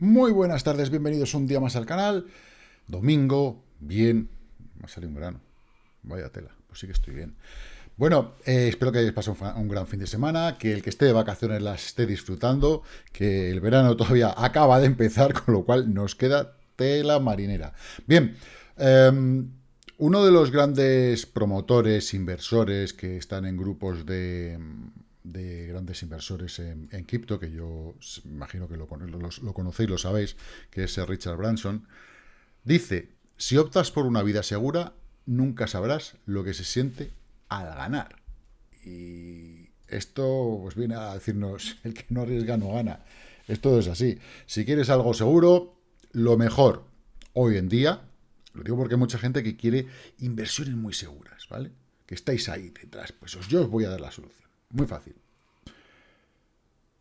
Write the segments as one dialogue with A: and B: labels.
A: Muy buenas tardes, bienvenidos un día más al canal. Domingo, bien. Me ha salido un grano. Vaya tela, pues sí que estoy bien. Bueno, eh, espero que hayáis pasado un, gran fin de semana, que el que esté de vacaciones las esté disfrutando, que el verano todavía acaba de empezar, con lo cual nos queda tela marinera. Bien, em, uno de los grandes promotores, inversores que están en grupos de de grandes inversores en, cripto, que yo imagino que lo, conocéis, lo sabéis, que es Richard Branson, dice, si optas por una vida segura, nunca sabrás lo que se siente al ganar. Y esto pues viene a decirnos, el que no arriesga no gana. Esto es así. Si quieres algo seguro, lo mejor hoy en día, lo digo porque hay mucha gente que quiere inversiones muy seguras, ¿vale? Que estáis ahí detrás, pues yo os voy a dar la solución. Muy fácil.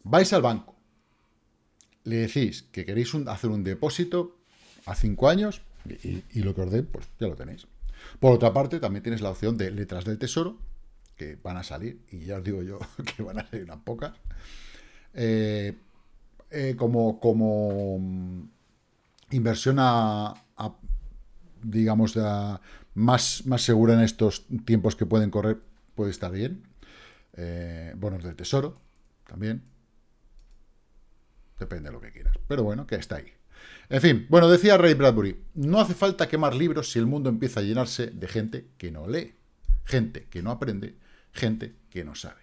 A: Vais al banco, le decís que queréis hacer un depósito a cinco años y, lo que os den, pues ya lo tenéis. Por otra parte, también tienes la opción de letras del tesoro, que van a salir, y ya os digo yo que van a salir unas pocas, eh, eh, como, como mm, inversión a, digamos, más, más segura en estos tiempos que pueden correr, puede estar bien. Eh, bonos del tesoro, también. Depende de lo que quieras. Pero bueno, que está ahí. En fin, bueno, decía Ray Bradbury, no hace falta quemar libros si el mundo empieza a llenarse de gente que no lee, gente que no aprende, gente que no sabe.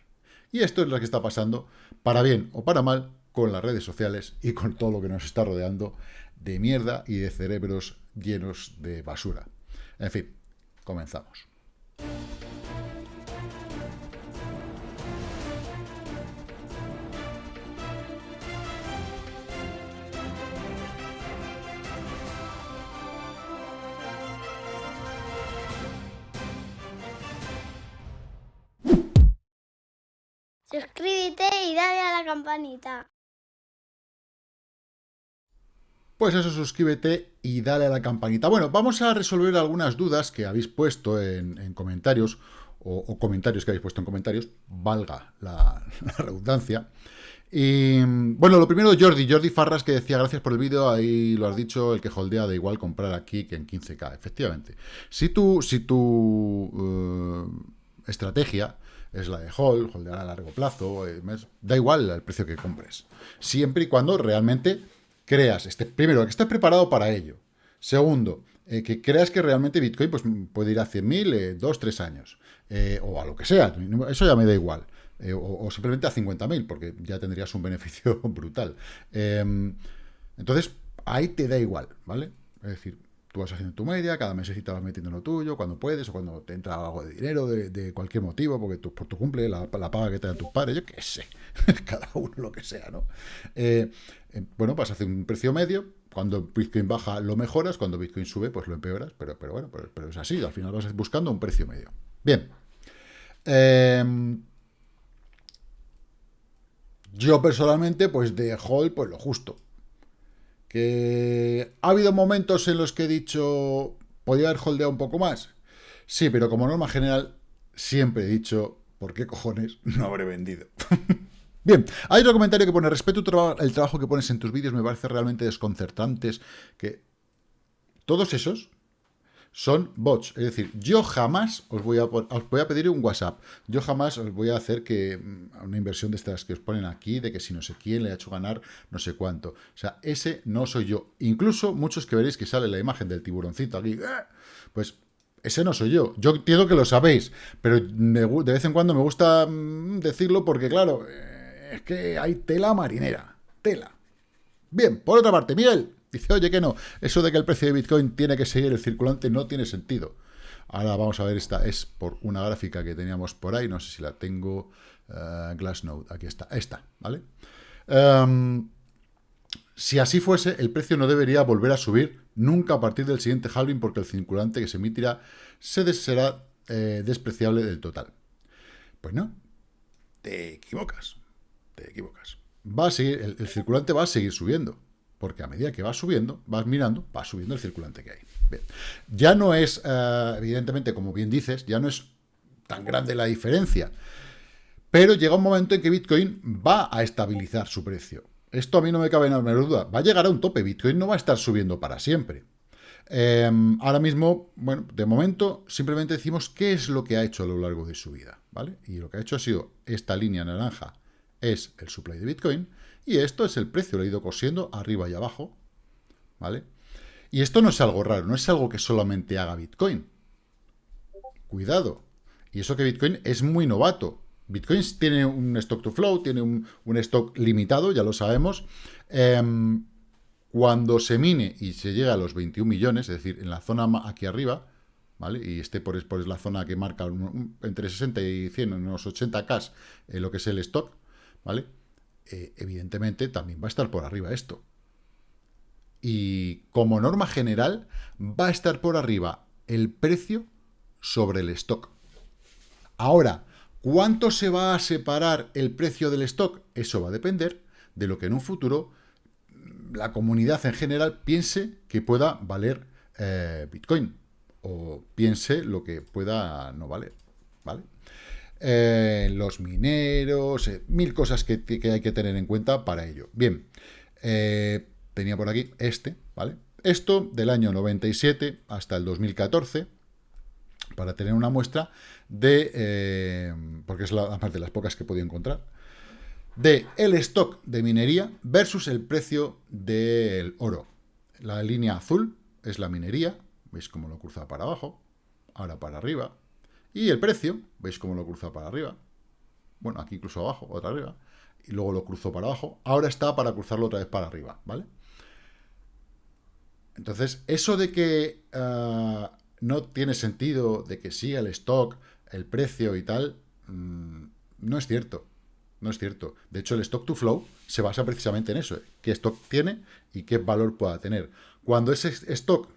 A: Y esto es lo que está pasando, para bien o para mal, con las redes sociales y con todo lo que nos está rodeando de mierda y de cerebros llenos de basura. En fin, comenzamos.
B: Campanita.
A: Pues eso, suscríbete y dale a la campanita. Bueno, vamos a resolver algunas dudas que habéis puesto en, comentarios, o, comentarios que habéis puesto en comentarios, valga la, redundancia. Y bueno, lo primero, Jordi, Jordi Farras, que decía, gracias por el vídeo, ahí lo has dicho, el que holdea da igual comprar aquí que en 15K. Efectivamente. Si tu, si tu estrategia es la de hold, holdear a largo plazo, eh, da igual el precio que compres. Siempre y cuando realmente creas, este, primero, que estés preparado para ello. Segundo, eh, que creas que realmente Bitcoin pues, puede ir a 100.000, eh, dos, tres años, o a lo que sea, eso ya me da igual. O, o, simplemente a 50.000, porque ya tendrías un beneficio brutal. Em, entonces, ahí te da igual, ¿vale? Es decir, tú vas haciendo tu media, cada mes vas metiendo lo tuyo, cuando puedes, o cuando te entra algo de dinero de, cualquier motivo, porque tú, por tu cumple, la, paga que te dan tus padres, yo qué sé, cada uno lo que sea, ¿no? Eh, eh, bueno, vas a hacer un precio medio, cuando Bitcoin baja lo mejoras, cuando Bitcoin sube, pues lo empeoras, pero, pero bueno, pero, es así, al final vas buscando un precio medio. Bien. Em, yo personalmente, pues de hold, pues lo justo ¿Que ha habido momentos en los que he dicho, podía haber holdeado un poco más? Sí, pero como norma general, siempre he dicho, ¿por qué cojones no habré vendido? Bien, hay otro comentario que pone, respeto el trabajo que pones en tus vídeos, me parece realmente desconcertantes, que todos esos son bots. Es decir, yo jamás os voy a, os voy a pedir un WhatsApp. Yo jamás os voy a hacer que mm, una inversión de estas que os ponen aquí, de que si no sé quién le ha hecho ganar no sé cuánto. O sea, ese no soy yo. Incluso muchos que veréis que sale la imagen del tiburoncito aquí, ¡eh! pues ese no soy yo. Yo entiendo que lo sabéis, pero de vez en cuando me gusta mm, decirlo porque, claro, eh, es que hay tela marinera. Tela. Bien, por otra parte, Miguel, Dice, oye, que no, eso de que el precio de Bitcoin tiene que seguir el circulante no tiene sentido. Ahora vamos a ver, esta es por una gráfica que teníamos por ahí, no sé si la tengo, uh, Glassnode, aquí está, esta, ¿vale? Em, si así fuese, el precio no debería volver a subir nunca a partir del siguiente halving porque el circulante que se emitirá se será eh, despreciable del total. Pues no, te equivocas, te equivocas. Va a seguir, el circulante va a seguir subiendo porque a medida que vas subiendo, vas mirando, va subiendo el circulante que hay. Ya no es, eh, evidentemente, como bien dices, ya no es tan grande la diferencia, pero llega un momento en que Bitcoin va a estabilizar su precio. esto a mí no me cabe nada duda, va a llegar a un tope, Bitcoin no va a estar subiendo para siempre. Em, ahora mismo, bueno, de momento simplemente decimos qué es lo que ha hecho a lo largo de su vida, ¿vale? Y lo que ha hecho ha sido esta línea naranja es el supply de Bitcoin y esto es el precio, lo ha ido cosiendo arriba y abajo, ¿vale? Y esto no es algo raro, no es algo que solamente haga Bitcoin. Cuidado. Y eso que Bitcoin es muy novato. Bitcoin tiene un stock to flow, tiene un, stock limitado, ya lo sabemos. Em, cuando se mine y se llega a los 21 millones, es decir, en la zona aquí arriba, ¿vale? Y esté por, por la zona que marca entre 60 y 100, unos 80K, en lo que es el stock, ¿vale? Eh, evidentemente también va a estar por arriba esto. Y como norma general, va a estar por arriba el precio sobre el stock. Ahora, ¿cuánto se va a separar el precio del stock? Eso va a depender de lo que en un futuro la comunidad en general piense que pueda valer eh, Bitcoin o piense lo que pueda no valer, ¿vale? Eh, los mineros, eh, mil cosas que, hay que tener en cuenta para ello. Bien, tenía por aquí este, ¿vale? Esto del año 97 hasta el 2014, para tener una muestra de, porque es la, parte de las pocas que podía encontrar, de el stock de minería versus el precio del oro. La línea azul es la minería, veis cómo lo cruza para abajo, ahora para arriba, y el precio, veis cómo lo cruza para arriba, bueno, aquí incluso abajo, otra arriba, y luego lo cruzó para abajo, ahora está para cruzarlo otra vez para arriba, ¿vale? Entonces, eso de que ah, no tiene sentido, de que sí el stock, el precio y tal, mm, no es cierto. No es cierto. De hecho, el stock to flow se basa precisamente en eso. ¿eh? ¿Qué stock tiene y qué valor pueda tener? Cuando ese stock,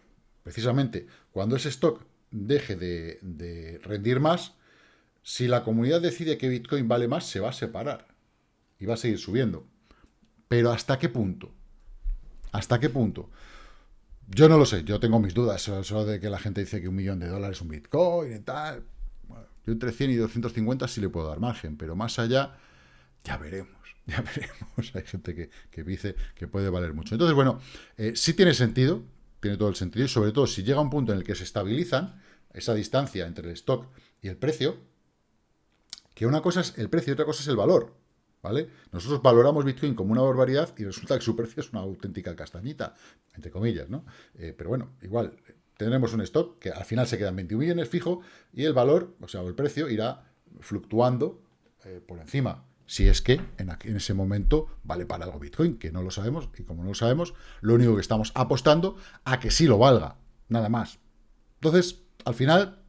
A: precisamente, cuando ese stock deje de, rendir más, si la comunidad decide que Bitcoin vale más, se va a separar. Y va a seguir subiendo. Pero ¿hasta qué punto? ¿Hasta qué punto? Yo no lo sé, yo tengo mis dudas. Eso, de que la gente dice que un millón de dólares es un Bitcoin y tal. yo entre 100 y 250 sí le puedo dar margen, pero más allá ya veremos, ya veremos. Hay gente que, dice que puede valer mucho. Entonces, bueno, eh, sí tiene sentido, tiene todo el sentido, y sobre todo si llega un punto en el que se estabilizan esa distancia entre el stock y el precio, que una cosa es el precio y otra cosa es el valor, ¿vale? Nosotros valoramos Bitcoin como una barbaridad y resulta que su precio es una auténtica castañita, entre comillas, ¿no? Eh, pero bueno, igual, tenemos un stock que al final se quedan 21 millones fijo y el valor, o sea, el precio irá fluctuando eh, por encima si es que en, ese momento vale para algo Bitcoin, que no lo sabemos, y como no lo sabemos, lo único que estamos apostando a que sí lo valga, nada más. Entonces, al final,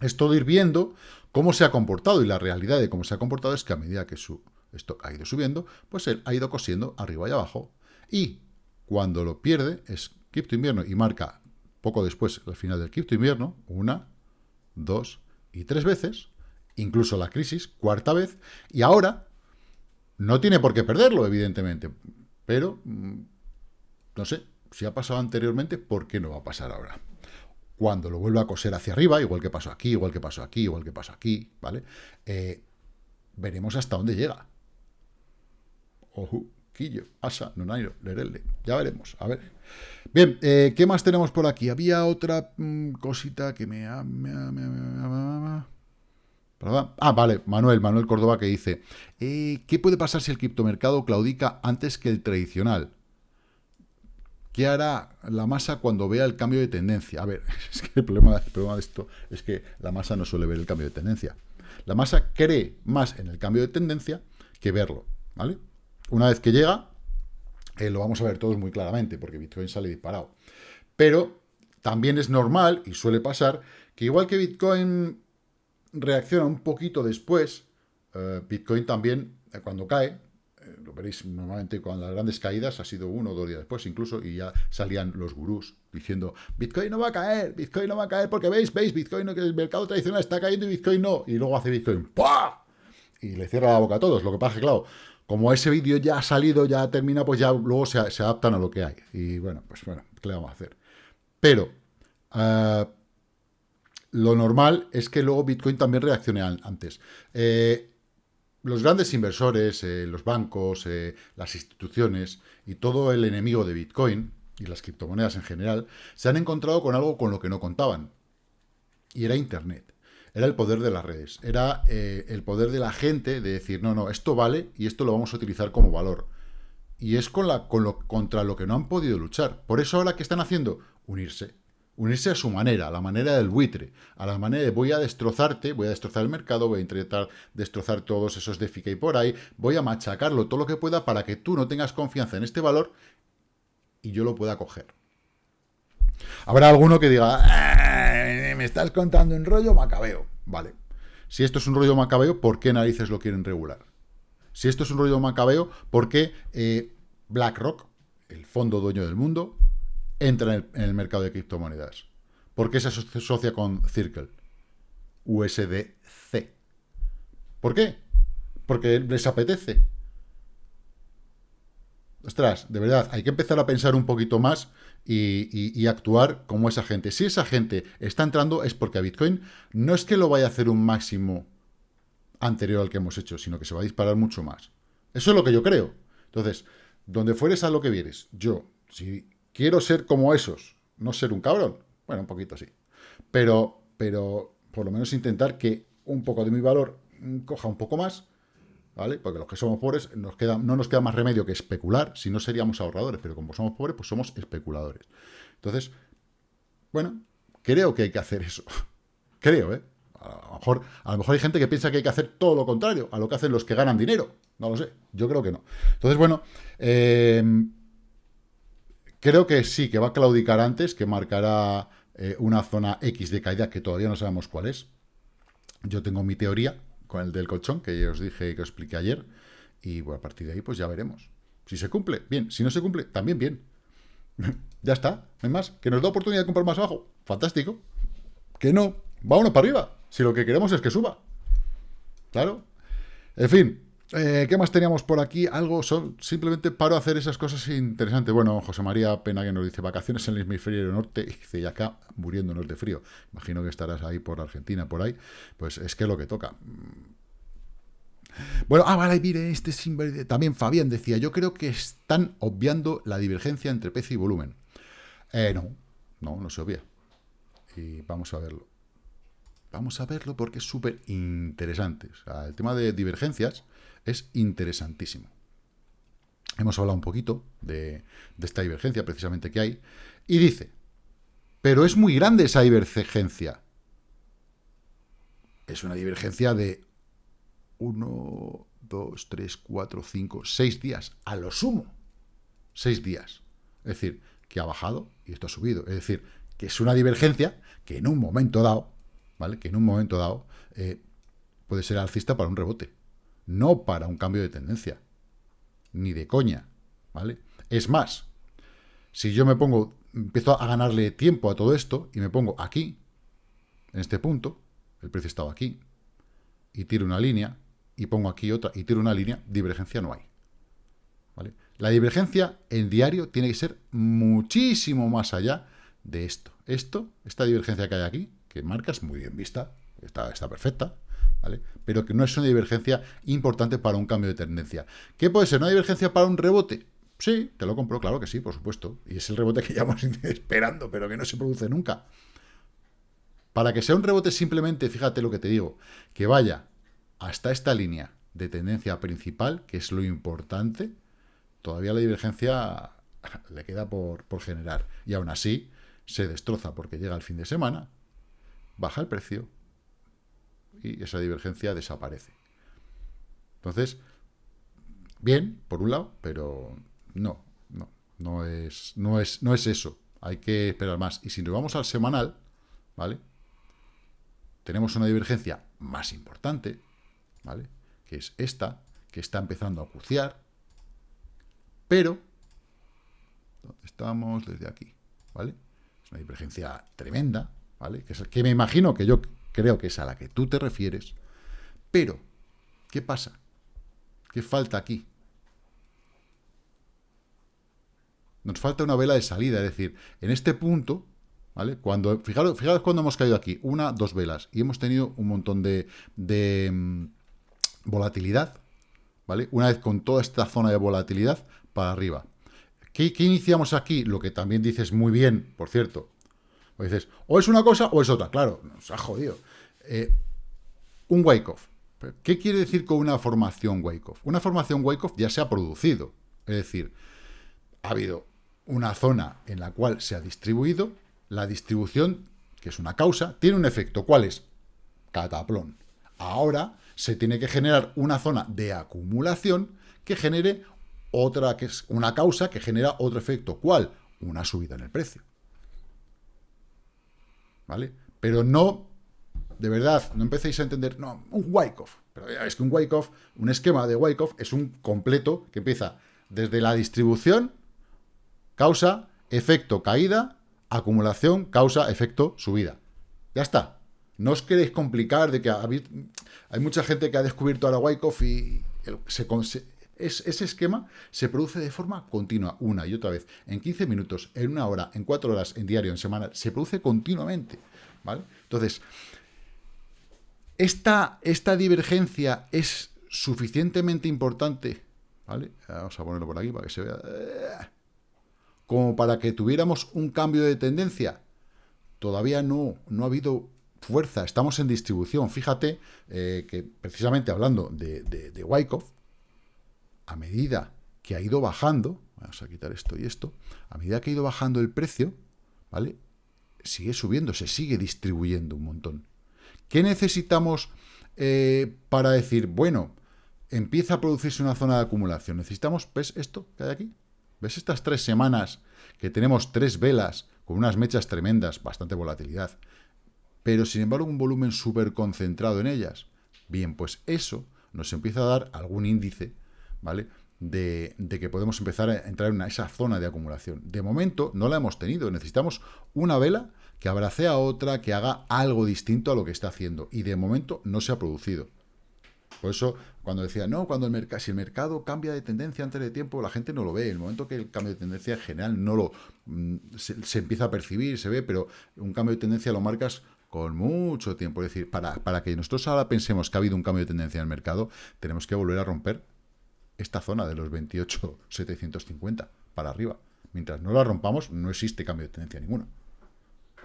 A: es todo ir viendo cómo se ha comportado, y la realidad de cómo se ha comportado es que a medida que su stock ha ido subiendo, pues él ha ido cosiendo arriba y abajo, y cuando lo pierde es cripto invierno y marca poco después, al final del cripto invierno, una, dos y tres veces, incluso la crisis, cuarta vez, y ahora no tiene por qué perderlo, evidentemente, pero mm, no sé, si ha pasado anteriormente, ¿por qué no va a pasar ahora? Cuando lo vuelva a coser hacia arriba, igual que pasó aquí, igual que pasó aquí, igual que pasó aquí, ¿vale? Eh, veremos hasta dónde llega. Ojo, Quillo, Asa, Nonairo, Lerelde. Ya veremos, a ver. Bien, eh, ¿qué más tenemos por aquí? Había otra mm, cosita que me... me Ah, vale, Manuel, Manuel Córdoba que dice, eh, ¿qué puede pasar si el criptomercado claudica antes que el tradicional? ¿Qué hará la masa cuando vea el cambio de tendencia? A ver, es que el problema, de esto es que la masa no suele ver el cambio de tendencia. La masa cree más en el cambio de tendencia que verlo, ¿vale? Una vez que llega, eh, lo vamos a ver todos muy claramente, porque Bitcoin sale disparado. Pero también es normal, y suele pasar, que igual que Bitcoin reacciona un poquito después. Eh, Bitcoin también, eh, cuando cae, eh, lo veréis normalmente con las grandes caídas, ha sido uno o dos días después incluso, y ya salían los gurús diciendo, Bitcoin no va a caer, Bitcoin no va a caer, porque veis, veis, Bitcoin el mercado tradicional está cayendo y Bitcoin no, y luego hace Bitcoin, ¡pah! Y le cierra la boca a todos, lo que pasa es que, claro, como ese vídeo ya ha salido, ya termina, pues ya luego se, adaptan a lo que hay. Y bueno, pues bueno, ¿qué le vamos a hacer? Pero, lo normal es que luego Bitcoin también reaccione antes. Eh, los grandes inversores, eh, los bancos, eh, las instituciones y todo el enemigo de Bitcoin y las criptomonedas en general se han encontrado con algo con lo que no contaban. Y era Internet. Era el poder de las redes. Era el poder de la gente de decir, no, no, esto vale y esto lo vamos a utilizar como valor. Y es con lo, contra lo que no han podido luchar. Por eso ahora, ¿qué están haciendo? Unirse unirse a su manera, a la manera del buitre, a la manera de voy a destrozarte, voy a destrozar el mercado, voy a intentar destrozar todos esos de y por ahí, voy a machacarlo todo lo que pueda para que tú no tengas confianza en este valor y yo lo pueda coger. Habrá alguno que diga, ah, me estás contando un rollo macabeo. Vale. Si esto es un rollo macabeo, ¿por qué narices lo quieren regular? Si esto es un rollo macabeo, ¿por qué eh, BlackRock, el fondo dueño del mundo, entra en el, mercado de criptomonedas. ¿Por qué se asocia con Circle? USDC. ¿Por qué? Porque les apetece. Ostras, de verdad, hay que empezar a pensar un poquito más y, actuar como esa gente. Si esa gente está entrando es porque a Bitcoin no es que lo vaya a hacer un máximo anterior al que hemos hecho, sino que se va a disparar mucho más. Eso es lo que yo creo. Entonces, donde fueres a lo que vieres, yo, si quiero ser como esos, no ser un cabrón. Bueno, un poquito sí. Pero, pero por lo menos intentar que un poco de mi valor coja un poco más, ¿vale? Porque los que somos pobres nos queda, no nos queda más remedio que especular, si no seríamos ahorradores, pero como somos pobres, pues somos especuladores. Entonces, bueno, creo que hay que hacer eso. creo, ¿eh? A lo, mejor, a lo mejor hay gente que piensa que hay que hacer todo lo contrario a lo que hacen los que ganan dinero. No lo sé, yo creo que no. Entonces, bueno, eh, Creo que sí, que va a claudicar antes, que marcará eh, una zona X de caída que todavía no sabemos cuál es. Yo tengo mi teoría con el del colchón, que ya os dije que os expliqué ayer, y bueno, a partir de ahí pues ya veremos. Si se cumple, bien. Si no se cumple, también bien. ya está, no hay más. Que nos da oportunidad de comprar más abajo. Fantástico. Que no, uno para arriba. Si lo que queremos es que suba. Claro. En fin, eh, ¿Qué más teníamos por aquí? Algo son, simplemente paro a hacer esas cosas interesantes. Bueno, José María Pena que nos dice vacaciones en el hemisferio norte y dice, y acá muriéndonos de frío. Imagino que estarás ahí por Argentina, por ahí. Pues es que es lo que toca. Bueno, ah, vale, mire, este también Fabián decía, yo creo que están obviando la divergencia entre precio y volumen. Eh, no, no, no se obvia. Y vamos a verlo. Vamos a verlo porque es súper interesante. El tema de divergencias es interesantísimo. Hemos hablado un poquito de, esta divergencia precisamente que hay. Y dice, pero es muy grande esa divergencia. Es una divergencia de 1, 2, 3, 4, 5, 6 días, a lo sumo. 6 días. Es decir, que ha bajado y esto ha subido. Es decir, que es una divergencia que en un momento dado, ¿vale? Que en un momento dado eh, puede ser alcista para un rebote no para un cambio de tendencia, ni de coña, ¿vale? Es más, si yo me pongo, empiezo a ganarle tiempo a todo esto y me pongo aquí, en este punto, el precio estaba aquí, y tiro una línea, y pongo aquí otra, y tiro una línea, divergencia no hay. ¿Vale? La divergencia en diario tiene que ser muchísimo más allá de esto. Esto, esta divergencia que hay aquí, que marcas muy bien vista, está, está perfecta, pero que no es una divergencia importante para un cambio de tendencia. ¿Qué puede ser? ¿Una divergencia para un rebote? Sí, te lo compro, claro que sí, por supuesto. Y es el rebote que llevamos esperando, pero que no se produce nunca. Para que sea un rebote simplemente, fíjate lo que te digo, que vaya hasta esta línea de tendencia principal, que es lo importante, todavía la divergencia le queda por generar. Y aún así, se destroza porque llega el fin de semana, baja el precio, y esa divergencia desaparece. Entonces, bien, por un lado, pero no, no, no es, no es, no es eso. Hay que esperar más. Y si nos vamos al semanal, ¿vale? Tenemos una divergencia más importante, ¿vale? Que es esta, que está empezando a acuciar, pero, ¿dónde estamos? Desde aquí, ¿vale? Es una divergencia tremenda, ¿vale? Que, es, que me imagino que yo creo que es a la que tú te refieres, pero, ¿qué pasa? ¿Qué falta aquí? Nos falta una vela de salida, es decir, en este punto, ¿vale? Cuando, fijaros, fijaros cuando hemos caído aquí, una, dos velas, y hemos tenido un montón de, de, volatilidad, ¿vale? Una vez con toda esta zona de volatilidad, para arriba. ¿Qué, iniciamos aquí? Lo que también dices muy bien, por cierto. O dices, o es una cosa o es otra. Claro, nos ha jodido. Eh, un wake-off. ¿Qué quiere decir con una formación wake-off? Una formación wake-off ya se ha producido. Es decir, ha habido una zona en la cual se ha distribuido, la distribución, que es una causa, tiene un efecto. ¿Cuál es? Cataplón. Ahora se tiene que generar una zona de acumulación que genere otra, que es una causa que genera otro efecto. ¿Cuál? Una subida en el precio. ¿Vale? Pero no, de verdad, no empecéis a entender, no, un Wyckoff. Pero es que un Wyckoff, un esquema de Wyckoff es un completo que empieza desde la distribución, causa, efecto, caída, acumulación, causa, efecto, subida. Ya está. No os queréis complicar de que hay mucha gente que ha descubierto ahora Wyckoff y se, ese esquema se produce de forma continua, una y otra vez, en 15 minutos, en una hora, en cuatro horas, en diario, en semana, se produce continuamente, ¿vale? Entonces, esta, esta divergencia es suficientemente importante, ¿vale? Vamos a ponerlo por aquí para que se vea, como para que tuviéramos un cambio de tendencia. Todavía no, no ha habido fuerza, estamos en distribución. Fíjate eh, que precisamente hablando de, de, de Wyckoff, a medida que ha ido bajando, vamos a quitar esto y esto, a medida que ha ido bajando el precio, ¿vale? Sigue subiendo, se sigue distribuyendo un montón. ¿Qué necesitamos eh, para decir, bueno, empieza a producirse una zona de acumulación? Necesitamos, ¿ves esto que hay aquí? ¿Ves estas tres semanas que tenemos tres velas con unas mechas tremendas, bastante volatilidad, pero sin embargo un volumen súper concentrado en ellas? Bien, pues eso nos empieza a dar algún índice ¿vale? De, que podemos empezar a entrar en esa zona de acumulación. De momento no la hemos tenido, necesitamos una vela que abrace a otra, que haga algo distinto a lo que está haciendo, y de momento no se ha producido. Por eso, cuando decía, no, cuando el mercado, si el mercado cambia de tendencia antes de tiempo, la gente no lo ve. El momento que el cambio de tendencia en general no lo mm, se, empieza a percibir, se ve, pero un cambio de tendencia lo marcas con mucho tiempo. Es decir, para, para que nosotros ahora pensemos que ha habido un cambio de tendencia en el mercado, tenemos que volver a romper esta zona de los 28.750 para arriba. Mientras no la rompamos, no existe cambio de tendencia ninguno.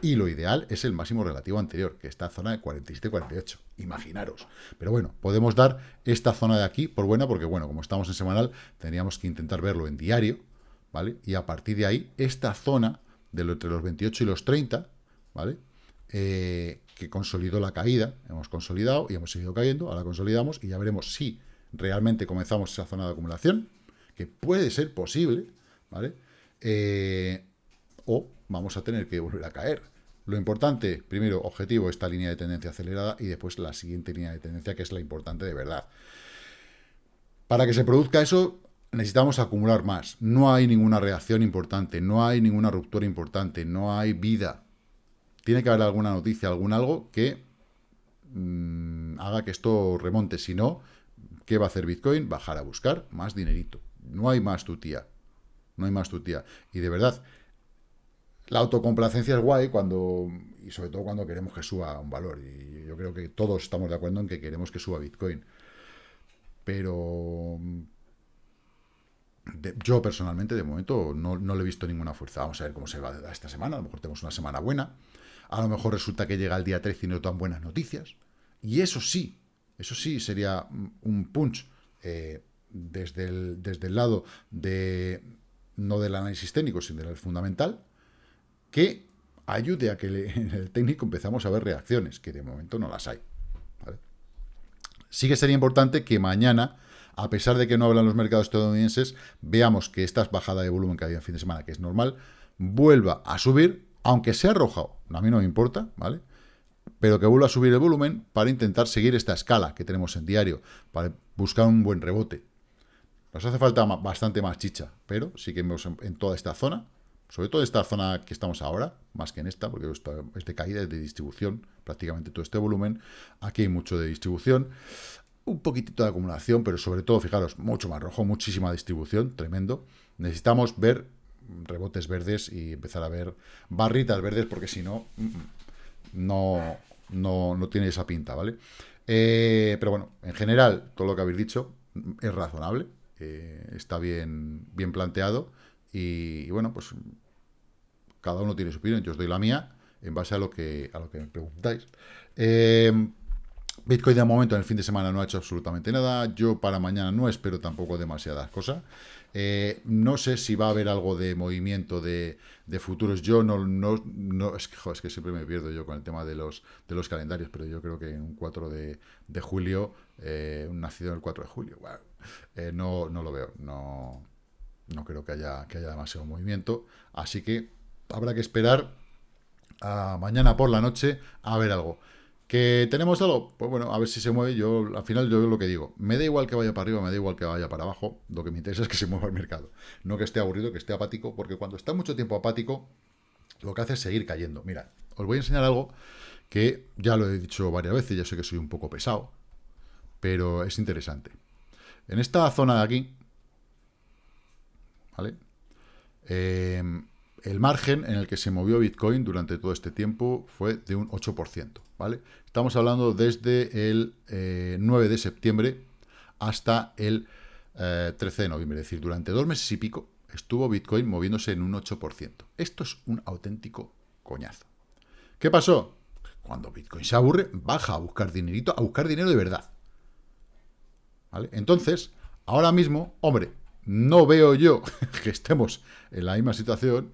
A: Y lo ideal es el máximo relativo anterior, que esta zona de 47-48. Imaginaros. Pero bueno, podemos dar esta zona de aquí por buena, porque bueno, como estamos en semanal, tendríamos que intentar verlo en diario, ¿vale? Y a partir de ahí, esta zona de lo, entre los 28 y los 30, ¿vale? Eh, que consolidó la caída, hemos consolidado y hemos seguido cayendo, ahora consolidamos y ya veremos si realmente comenzamos esa zona de acumulación, que puede ser posible, ¿vale? Eh, o vamos a tener que volver a caer. Lo importante, primero, objetivo, esta línea de tendencia acelerada y después la siguiente línea de tendencia, que es la importante de verdad. Para que se produzca eso, necesitamos acumular más. No hay ninguna reacción importante, no hay ninguna ruptura importante, no hay vida. Tiene que haber alguna noticia, algún algo que mm, haga que esto remonte. Si no, ¿Qué va a hacer Bitcoin? Bajar a buscar más dinerito. No hay más tutía. No hay más tutía. Y de verdad, la autocomplacencia es guay cuando, y sobre todo cuando queremos que suba un valor. Y yo creo que todos estamos de acuerdo en que queremos que suba Bitcoin. Pero yo personalmente, de momento, no, no, le he visto ninguna fuerza. Vamos a ver cómo se va esta semana. A lo mejor tenemos una semana buena. A lo mejor resulta que llega el día 13 y no tan buenas noticias. Y eso sí, eso sí sería un punch eh, desde, el, desde el lado de no del análisis técnico, sino del fundamental, que ayude a que en el técnico empezamos a ver reacciones, que de momento no las hay. Sí que sería importante que mañana, a pesar de que no hablan los mercados estadounidenses, veamos que esta bajada de volumen que había en fin de semana, que es normal, vuelva a subir, aunque sea arrojado. A mí no me importa, ¿vale? Pero que vuelva a subir el volumen para intentar seguir esta escala que tenemos en diario, para buscar un buen rebote. Nos hace falta bastante más chicha, pero sí que vemos en toda esta zona, sobre todo esta zona que estamos ahora, más que en esta, porque esto es de caída, es de distribución, prácticamente todo este volumen. Aquí hay mucho de distribución, un poquitito de acumulación, pero sobre todo, fijaros, mucho más rojo, muchísima distribución, tremendo. Necesitamos ver rebotes verdes y empezar a ver barritas verdes, porque si no, mm, mm, no, no, no tiene esa pinta, ¿vale? Eh, pero bueno, en general, todo lo que habéis dicho es razonable, eh, está bien, bien planteado y, bueno, pues cada uno tiene su opinión, yo os doy la mía en base a lo que, a lo que me preguntáis. Eh, Bitcoin de momento en el fin de semana no ha hecho absolutamente nada. Yo para mañana no espero tampoco demasiadas cosas. Eh, no sé si va a haber algo de movimiento de, futuros. Yo no, no, es, que, siempre me pierdo yo con el tema de los, de los calendarios, pero yo creo que en un 4 de, julio, eh, un nacido el 4 de julio, eh, no, no lo veo. No, no creo que haya, que haya demasiado movimiento. Así que habrá que esperar a mañana por la noche a ver algo. ¿Que tenemos algo? Pues bueno, a ver si se mueve. Yo, al final, yo lo que digo, me da igual que vaya para arriba, me da igual que vaya para abajo. Lo que me interesa es que se mueva el mercado. No que esté aburrido, que esté apático, porque cuando está mucho tiempo apático, lo que hace es seguir cayendo. Mira, os voy a enseñar algo que ya lo he dicho varias veces, ya sé que soy un poco pesado, pero es interesante. En esta zona de aquí, ¿vale? Eh, el margen en el que se movió Bitcoin durante todo este tiempo fue de un 8%, ¿vale? Estamos hablando desde el 9 eh, de septiembre hasta el 13 eh, de noviembre, es decir, durante dos meses y pico estuvo Bitcoin moviéndose en un 8%. Esto es un auténtico coñazo. ¿Qué pasó? Cuando Bitcoin se aburre, baja a buscar dinerito, a buscar dinero de verdad. ¿Vale? Entonces, ahora mismo, hombre, no veo yo que estemos en la misma situación,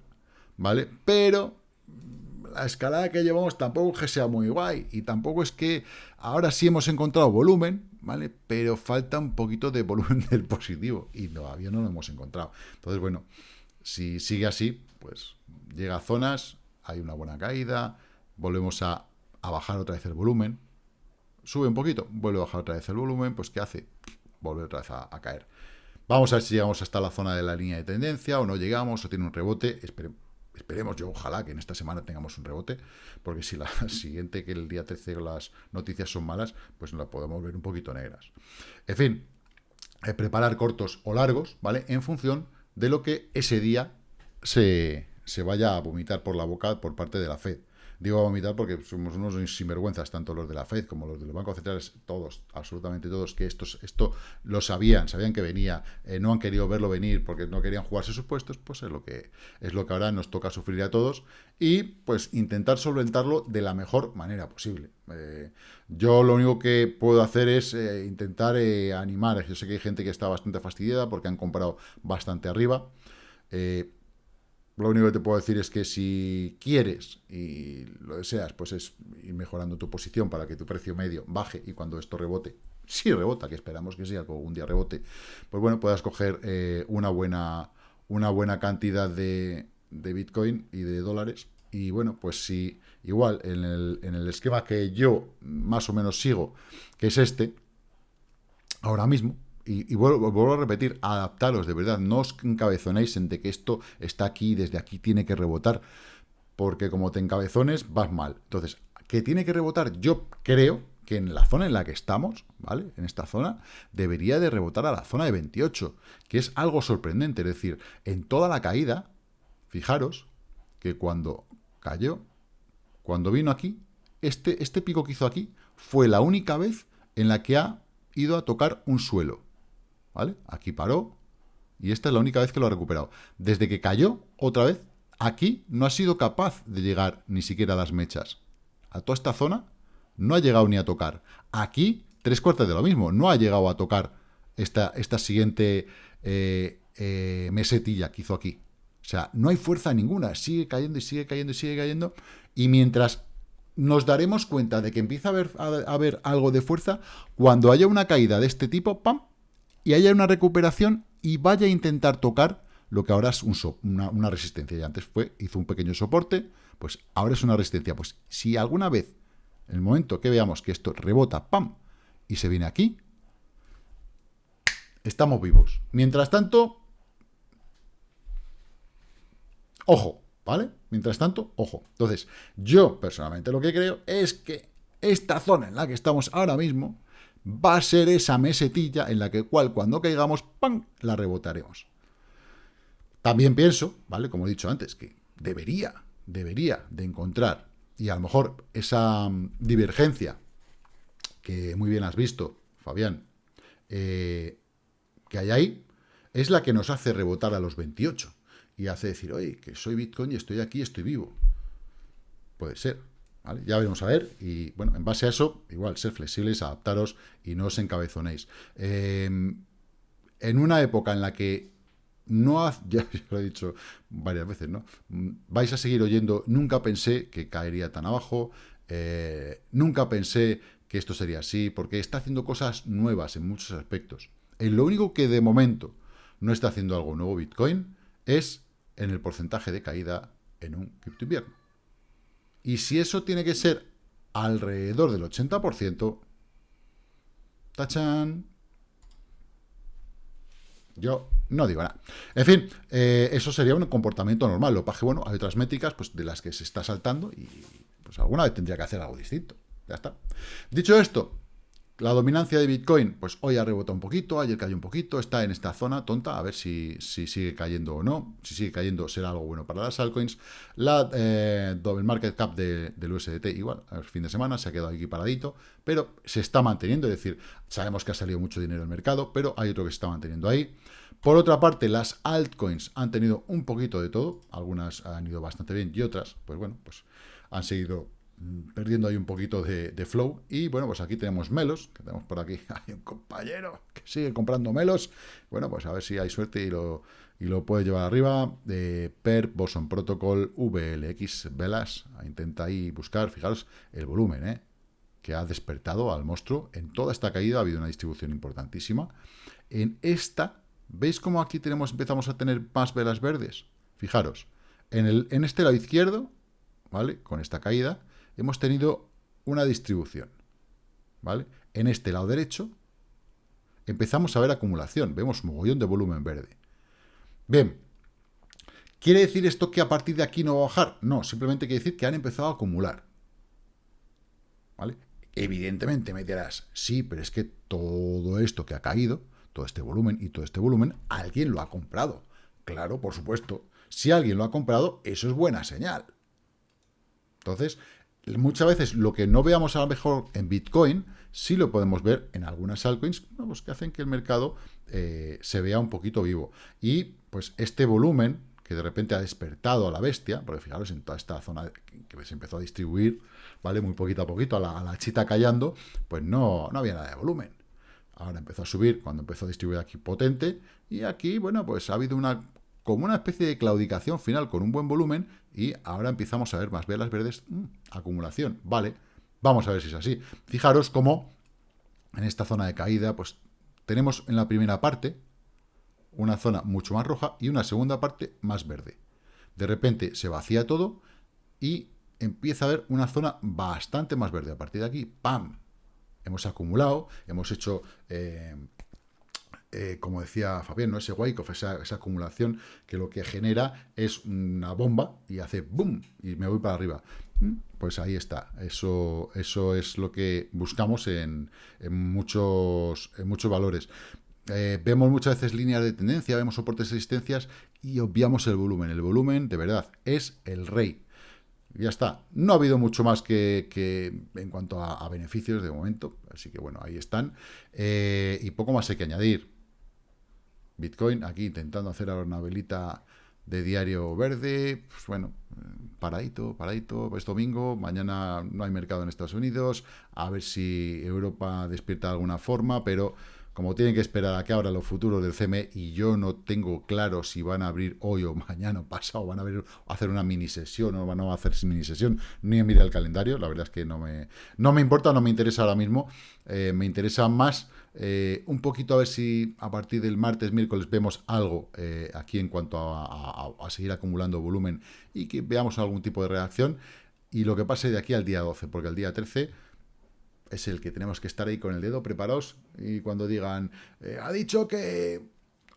A: ¿vale? Pero la escalada que llevamos tampoco es que sea muy guay y tampoco es que ahora sí hemos encontrado volumen, ¿vale? Pero falta un poquito de volumen del positivo y todavía no lo hemos encontrado. Entonces, bueno, si sigue así, pues llega a zonas, hay una buena caída, volvemos a, bajar otra vez el volumen, sube un poquito, vuelve a bajar otra vez el volumen, pues ¿qué hace? Vuelve otra vez a, a caer. Vamos a ver si llegamos hasta la zona de la línea de tendencia o no llegamos o tiene un rebote. Esperemos Esperemos, yo ojalá que en esta semana tengamos un rebote, porque si la siguiente, que el día 13 las noticias son malas, pues la podemos ver un poquito negras. En fin, eh, preparar cortos o largos, ¿vale? En función de lo que ese día se, se vaya a vomitar por la boca por parte de la Fed. Digo a vomitar porque somos unos sinvergüenzas, tanto los de la FED como los de los bancos centrales, todos, absolutamente todos, que estos, esto lo sabían, sabían que venía, eh, no han querido verlo venir porque no querían jugarse sus puestos, pues es lo que es lo que ahora nos toca sufrir a todos y pues intentar solventarlo de la mejor manera posible. Eh, yo lo único que puedo hacer es eh, intentar animar, yo sé que hay gente que está bastante fastidiada porque han comprado bastante arriba, lo único que te puedo decir es que si quieres y lo deseas, pues es ir mejorando tu posición para que tu precio medio baje y cuando esto rebote, si rebota, que esperamos que sí, algún día rebote, pues bueno, puedas coger eh, una, buena, una buena cantidad de, de, Bitcoin y de dólares. Y bueno, pues si igual en el, en el esquema que yo más o menos sigo, que es este, ahora mismo, y, vuelvo, a repetir, adaptaros, de verdad, no os encabezonéis en de que esto está aquí, desde aquí tiene que rebotar, porque como te encabezones, vas mal. Entonces, ¿qué tiene que rebotar? Yo creo que en la zona en la que estamos, ¿vale? En esta zona, debería de rebotar a la zona de 28, que es algo sorprendente, es decir, en toda la caída, fijaros que cuando cayó, cuando vino aquí, este, este pico que hizo aquí fue la única vez en la que ha ido a tocar un suelo. ¿Vale? Aquí paró y esta es la única vez que lo ha recuperado. Desde que cayó, otra vez, aquí no ha sido capaz de llegar ni siquiera a las mechas. A toda esta zona no ha llegado ni a tocar. Aquí, tres cuartos de lo mismo, no ha llegado a tocar esta, esta siguiente eh, eh, mesetilla que hizo aquí. O sea, no hay fuerza ninguna, sigue cayendo y sigue cayendo y sigue cayendo. Y mientras nos daremos cuenta de que empieza a haber, a haber algo de fuerza, cuando haya una caída de este tipo, ¡pam! Y haya una recuperación y vaya a intentar tocar lo que ahora es una, resistencia. Y antes fue, hizo un pequeño soporte, pues ahora es una resistencia. Pues si alguna vez, en el momento que veamos que esto rebota, ¡pam! y se viene aquí, estamos vivos. Mientras tanto, ojo, ¿vale? Mientras tanto, ojo. Entonces, yo personalmente lo que creo es que esta zona en la que estamos ahora mismo va a ser esa mesetilla en la que cual cuando caigamos, ¡pam!, la rebotaremos. También pienso, ¿vale? Como he dicho antes, que debería, debería de encontrar, y a lo mejor esa mm, divergencia que muy bien has visto, Fabián, eh, que hay ahí, es la que nos hace rebotar a los 28 y hace decir, oye, que soy Bitcoin y estoy aquí, estoy vivo. Puede ser, Ya veremos a ver, y bueno, en base a eso, igual, ser flexibles, adaptaros y no os encabezonéis. Em, en una época en la que no, ya lo he dicho varias veces, ¿no? Vais a seguir oyendo, nunca pensé que caería tan abajo, eh, nunca pensé que esto sería así, porque está haciendo cosas nuevas en muchos aspectos. Y lo único que de momento no está haciendo algo nuevo Bitcoin es en el porcentaje de caída en un cripto invierno. Y si eso tiene que ser alrededor del 80%, tachan, yo no digo nada. En fin, eh, eso sería un comportamiento normal. Lo paje, bueno, hay otras métricas pues, de las que se está saltando y pues alguna vez tendría que hacer algo distinto. Ya está. Dicho esto, la dominancia de Bitcoin, pues hoy ha rebotado un poquito, ayer cayó un poquito, está en esta zona tonta, a ver si, si sigue cayendo o no. Si sigue cayendo será algo bueno para las altcoins. La eh, market cap del USDT igual, el fin de semana se ha quedado aquí paradito, pero se está manteniendo, es decir, sabemos que ha salido mucho dinero del mercado, pero hay otro que se está manteniendo ahí. Por otra parte, las altcoins han tenido un poquito de todo, algunas han ido bastante bien y otras, pues bueno, pues han seguido perdiendo ahí un poquito de, flow. Y bueno, pues aquí tenemos Melos, que tenemos por aquí, hay un compañero que sigue comprando Melos. Bueno, pues a ver si hay suerte y lo, y lo puede llevar arriba. de PER, Boson Protocol, VLX, Velas. Intenta ahí buscar, fijaros, el volumen, ¿eh? que ha despertado al monstruo. En toda esta caída ha habido una distribución importantísima. En esta, ¿veis cómo aquí tenemos, empezamos a tener más velas verdes? Fijaros, en, el, en este lado izquierdo, ¿vale? Con esta caída, hemos tenido una distribución. ¿vale? En este lado derecho empezamos a ver acumulación. Vemos mogollón de volumen verde. Bien, ¿quiere decir esto que a partir de aquí no va a bajar? No, simplemente quiere decir que han empezado a acumular. ¿Vale? Evidentemente me dirás, sí, pero es que todo esto que ha caído, todo este volumen y todo este volumen, alguien lo ha comprado. Claro, por supuesto. Si alguien lo ha comprado, eso es buena señal. Entonces, muchas veces lo que no veamos a lo mejor en Bitcoin, sí lo podemos ver en algunas altcoins pues que hacen que el mercado eh, se vea un poquito vivo. Y pues este volumen que de repente ha despertado a la bestia, porque fijaros en toda esta zona que se empezó a distribuir, ¿vale? Muy poquito a poquito, a la, chita callando, pues no, no había nada de volumen. Ahora empezó a subir cuando empezó a distribuir aquí potente, y aquí, bueno, pues ha habido una como una especie de claudicación final con un buen volumen y ahora empezamos a ver más velas verdes, mm, acumulación, vale, vamos a ver si es así. Fijaros cómo en esta zona de caída, pues tenemos en la primera parte una zona mucho más roja y una segunda parte más verde. De repente se vacía todo y empieza a haber una zona bastante más verde. A partir de aquí, ¡pam! Hemos acumulado, hemos hecho eh, eh, como decía Fabián, ¿no? ese wake esa, esa, acumulación que lo que genera es una bomba y hace boom y me voy para arriba. Mm, pues ahí está, eso, eso es lo que buscamos en, muchos, en muchos valores. Eh, vemos muchas veces líneas de tendencia, vemos soportes y resistencias y obviamos el volumen. El volumen, de verdad, es el rey. Ya está. No ha habido mucho más que, en cuanto a, beneficios de momento. Así que bueno, ahí están. Eh, y poco más hay que añadir. Bitcoin, aquí intentando hacer ahora una velita de diario verde, pues bueno, paradito, paradito, es domingo, mañana no hay mercado en Estados Unidos, a ver si Europa despierta de alguna forma, pero como tienen que esperar a que abra los futuros del CME y yo no tengo claro si van a abrir hoy o mañana o pasado, van a, abrir, hacer una mini sesión o van a hacer mini sesión, ni mira el calendario, la verdad es que no me, no me importa, no me interesa ahora mismo, eh, me interesa más eh, un poquito a ver si a partir del martes, miércoles vemos algo eh, aquí en cuanto a, seguir acumulando volumen y que veamos algún tipo de reacción. Y lo que pase de aquí al día 12, porque el día 13 es el que tenemos que estar ahí con el dedo preparados y cuando digan, eh, ha dicho que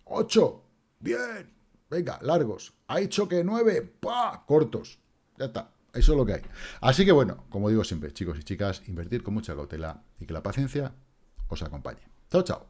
A: 8, bien, venga, largos, ha dicho que 9, pa, cortos, ya está. Eso es lo que hay. Así que bueno, como digo siempre, chicos y chicas, invertir con mucha cautela y que la paciencia os acompañe. Chao, chao.